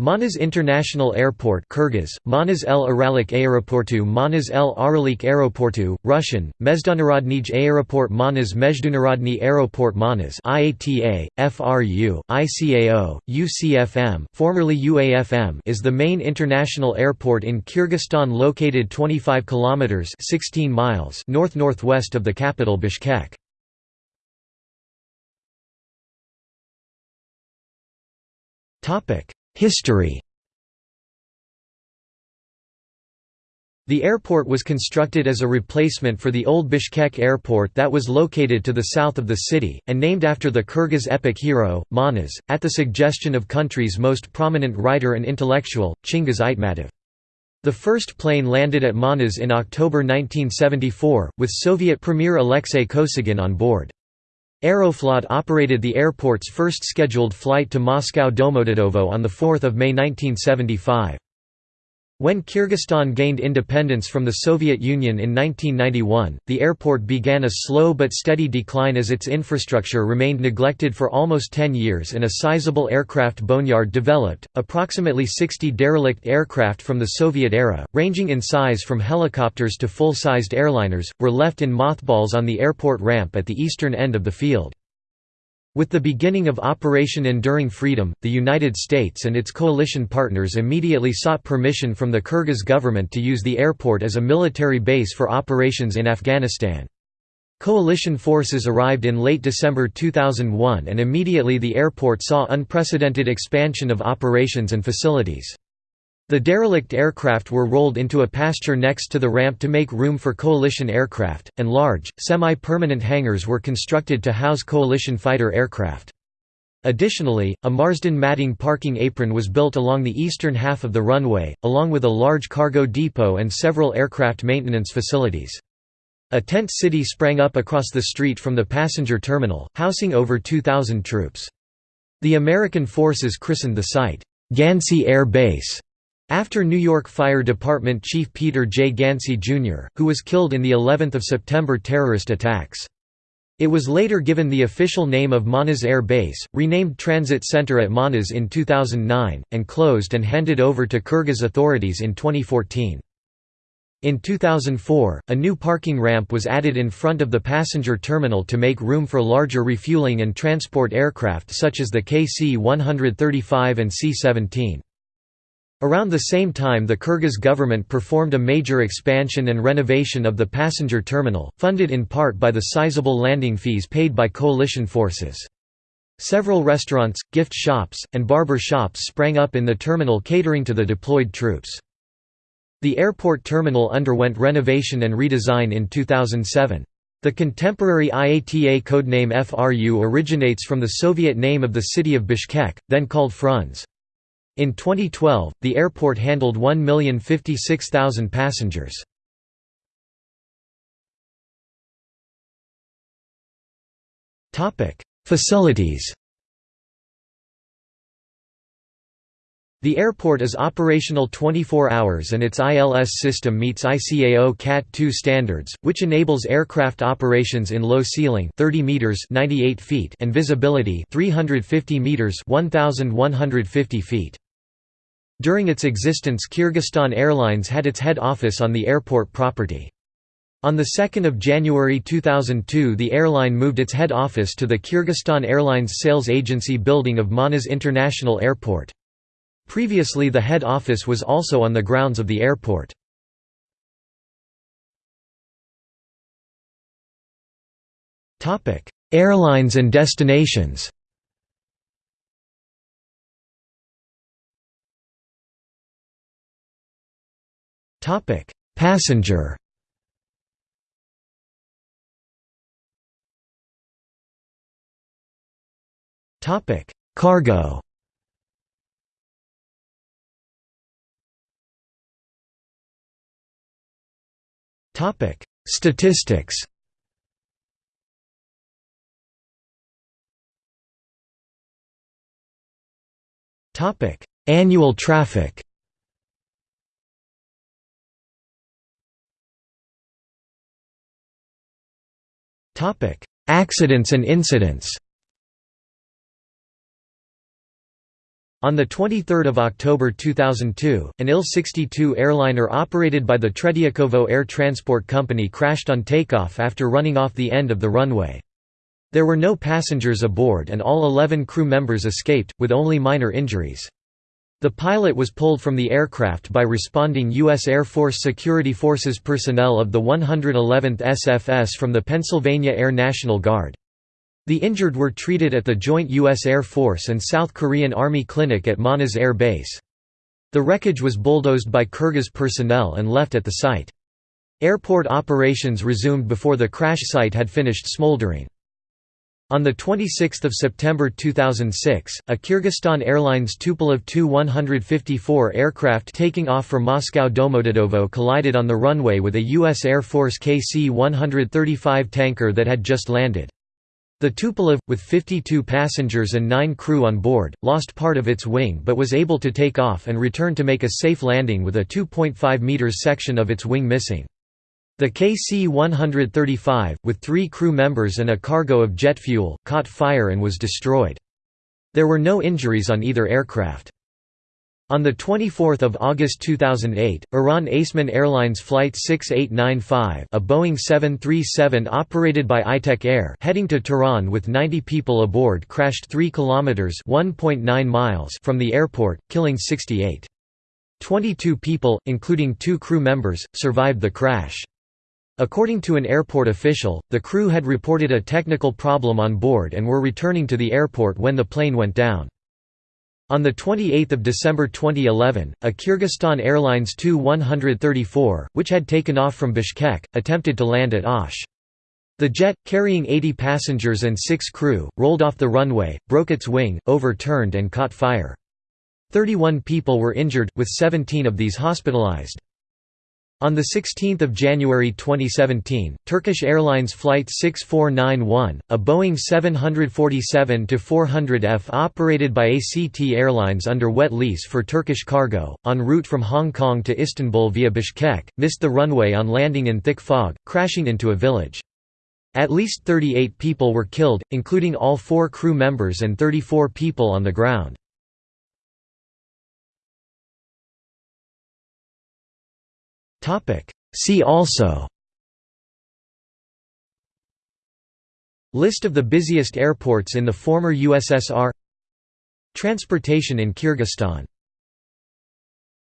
Manas International Airport Kyrgyz, Manas El Aralik Aeroportu Manas El Aralik Aeroportu, Russian, Mezdunarodnij Aeroport Manas Mezdunarodny Aeroport Manas IATA, FRU, ICAO, UCFM formerly UAFM is the main international airport in Kyrgyzstan located 25 kilometers 16 miles north-northwest of the capital Bishkek. Topic History The airport was constructed as a replacement for the old Bishkek airport that was located to the south of the city, and named after the Kyrgyz epic hero, Manas, at the suggestion of country's most prominent writer and intellectual, Chingiz Aitmatov. The first plane landed at Manas in October 1974, with Soviet Premier Alexei Kosygin on board. Aeroflot operated the airport's first scheduled flight to Moscow Domodedovo on 4 May 1975. When Kyrgyzstan gained independence from the Soviet Union in 1991, the airport began a slow but steady decline as its infrastructure remained neglected for almost 10 years and a sizable aircraft boneyard developed. Approximately 60 derelict aircraft from the Soviet era, ranging in size from helicopters to full sized airliners, were left in mothballs on the airport ramp at the eastern end of the field. With the beginning of Operation Enduring Freedom, the United States and its coalition partners immediately sought permission from the Kyrgyz government to use the airport as a military base for operations in Afghanistan. Coalition forces arrived in late December 2001 and immediately the airport saw unprecedented expansion of operations and facilities. The derelict aircraft were rolled into a pasture next to the ramp to make room for coalition aircraft, and large, semi-permanent hangars were constructed to house coalition fighter aircraft. Additionally, a Marsden matting parking apron was built along the eastern half of the runway, along with a large cargo depot and several aircraft maintenance facilities. A tent city sprang up across the street from the passenger terminal, housing over 2,000 troops. The American forces christened the site, Ganci Air Base, after New York Fire Department Chief Peter J. Ganci, Jr., who was killed in the 11 September terrorist attacks. It was later given the official name of Manas Air Base, renamed Transit Center at Manas in 2009, and closed and handed over to Kyrgyz authorities in 2014. In 2004, a new parking ramp was added in front of the passenger terminal to make room for larger refueling and transport aircraft such as the KC-135 and C-17. Around the same time the Kyrgyz government performed a major expansion and renovation of the passenger terminal, funded in part by the sizable landing fees paid by coalition forces. Several restaurants, gift shops, and barber shops sprang up in the terminal catering to the deployed troops. The airport terminal underwent renovation and redesign in 2007. The contemporary IATA codename FRU originates from the Soviet name of the city of Bishkek, then called Frunze. In 2012, the airport handled 1,056,000 passengers. Facilities The airport is operational 24 hours and its ILS system meets ICAO CAT 2 standards, which enables aircraft operations in low ceiling 30 meters 98 feet and visibility 350 meters 1150 feet. During its existence Kyrgyzstan Airlines had its head office on the airport property. On 2 January 2002 the airline moved its head office to the Kyrgyzstan Airlines sales agency building of Manas International Airport. Previously the head office was also on the grounds of the airport. Airlines and destinations Topic: Passenger. Topic: Cargo. Topic: Statistics. Topic: Annual traffic. Topic: Accidents and incidents. On 23 October 2002, an Il-62 airliner operated by the Tretyakovo Air Transport Company crashed on takeoff after running off the end of the runway. There were no passengers aboard and all 11 crew members escaped, with only minor injuries. The pilot was pulled from the aircraft by responding U.S. Air Force Security Forces personnel of the 111th SFS from the Pennsylvania Air National Guard. The injured were treated at the joint U.S. Air Force and South Korean Army clinic at Manas Air Base. The wreckage was bulldozed by Kyrgyz personnel and left at the site. Airport operations resumed before the crash site had finished smoldering. On 26 September 2006, a Kyrgyzstan Airlines Tupolev Tu-154 aircraft taking off from Moscow Domodedovo collided on the runway with a U.S. Air Force KC-135 tanker that had just landed. The Tupolev, with 52 passengers and 9 crew on board, lost part of its wing but was able to take off and return to make a safe landing with a 2.5 meters section of its wing missing. The KC-135, with three crew members and a cargo of jet fuel, caught fire and was destroyed. There were no injuries on either aircraft. On 24 August 2008, Iran Aseman Airlines Flight 6895 a Boeing 737 operated by Itek Air heading to Tehran with 90 people aboard crashed 3 kilometers miles from the airport, killing 68. 22 people, including two crew members, survived the crash. According to an airport official, the crew had reported a technical problem on board and were returning to the airport when the plane went down. On 28 December 2011, a Kyrgyzstan Airlines Tu-134, which had taken off from Bishkek, attempted to land at Osh. The jet, carrying 80 passengers and six crew, rolled off the runway, broke its wing, overturned and caught fire. 31 people were injured, with 17 of these hospitalized. On 16 January 2017, Turkish Airlines Flight 6491, a Boeing 747-400F operated by ACT Airlines under wet lease for Turkish cargo, en route from Hong Kong to Istanbul via Bishkek, missed the runway on landing in thick fog, crashing into a village. At least 38 people were killed, including all four crew members and 34 people on the ground. See also List of the busiest airports in the former USSR Transportation in Kyrgyzstan